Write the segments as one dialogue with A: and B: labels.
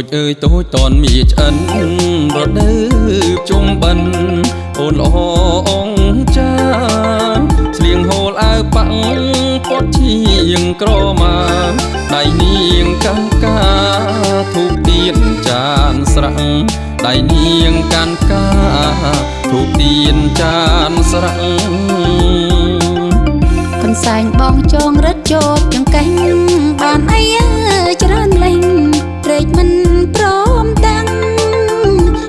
A: ចអើយតូចតនមីឆ្អិនរដូវជុំបិណ្ឌអូនល្អអងចាស្លៀងហូលអាវប៉ាំងពត់ឈៀងក្រមាដៃនាងកាន់កាធូបទៀនចានស្រាំងដៃនាងកាន់កាធូបទៀនចានស្រាំង
B: កន្សែងបងចងរត់ជោគចង្កេះបានអីច្រើនលេង ត្រេកមិនព្រមតាំង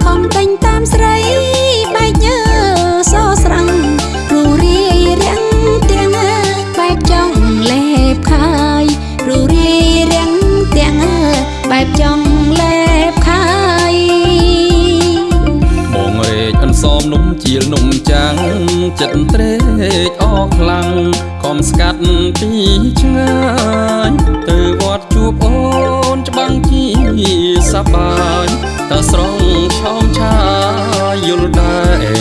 B: ខំតែងតាមស្រីបែកញើសស្រាំងរូរាយរាំងទាំងបែបចង់លេបខាយរូរាយរាំងទាំងបែបចង់លេបខាយ
A: បងរែកអន្សមនំជាលនំចាំងចិត្តត្រេកអរខ្លាំងខំស្កាត់ពីឆ្ងាយ តើស្រងឆោមឆាយយល់ដែ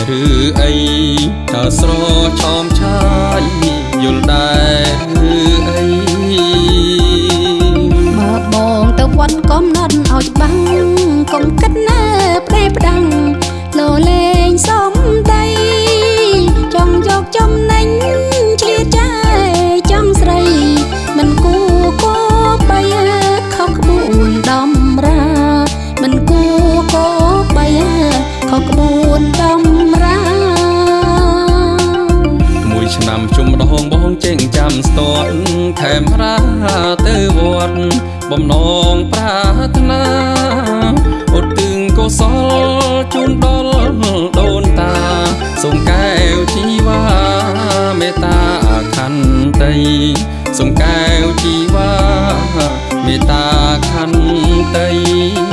A: រឬអីតើស្រឆោមឆាយយល់ដែរឬអី
B: បើបងទៅវត្តកំណត់ឲ្យច្បាំងកុំគិតណាផ្ដេផ្ដាំងលោលេងសំដីចង់យកចំណេញឆ្លៀតចាយចង់ស្រីមិនគួគោបីខុសក្បួនដំ ខេ
A: មរាទៅវត្តបំណងប្រាថ្នាឧទ្ទិសកុសលជូនដល់ដូនតាសូមកែវជីវ៉ាមេត្តាខន្តីសូមកែវជីវ៉ាមេត្តាខន្តី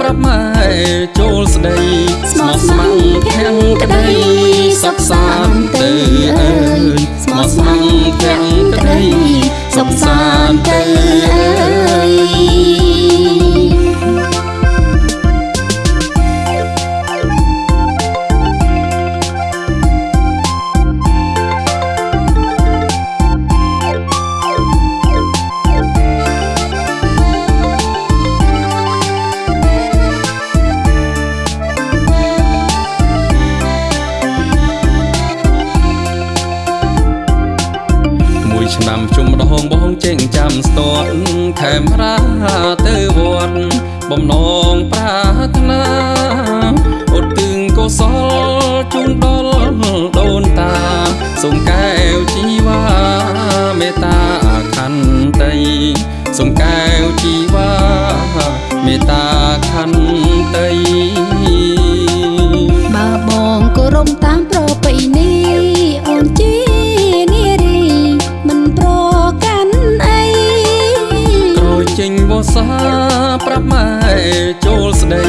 B: ប្រាប់ម៉ែ
A: ចូលស្ដីស្មោះស្ម័គ្រទាំងក្ដីសុខសាន្តទៅអើយស្មោះស្ម័គ្រទាំងក្ដីសុខសាន្ត មួយឆ្នាំជុំដងបងចេញចាំស្ទាត់ខេមរាទៅវត្តបំណងប្រាថ្នាឧទ្ទិសកុសលជូនដល់ដូនតាសូមកែវជីវ៉ាមេត្តាខន្តីសូមកែវជីវ៉ាមេត្តា សាប្រាប់ម៉ែចូលស្ដី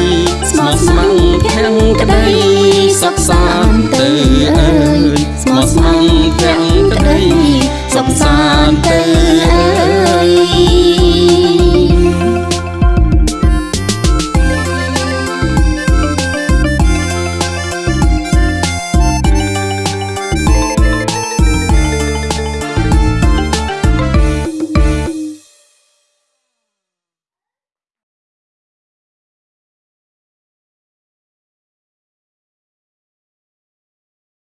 A: ស្មោះស្ម័គ្រទាំងក្ដីសុខសា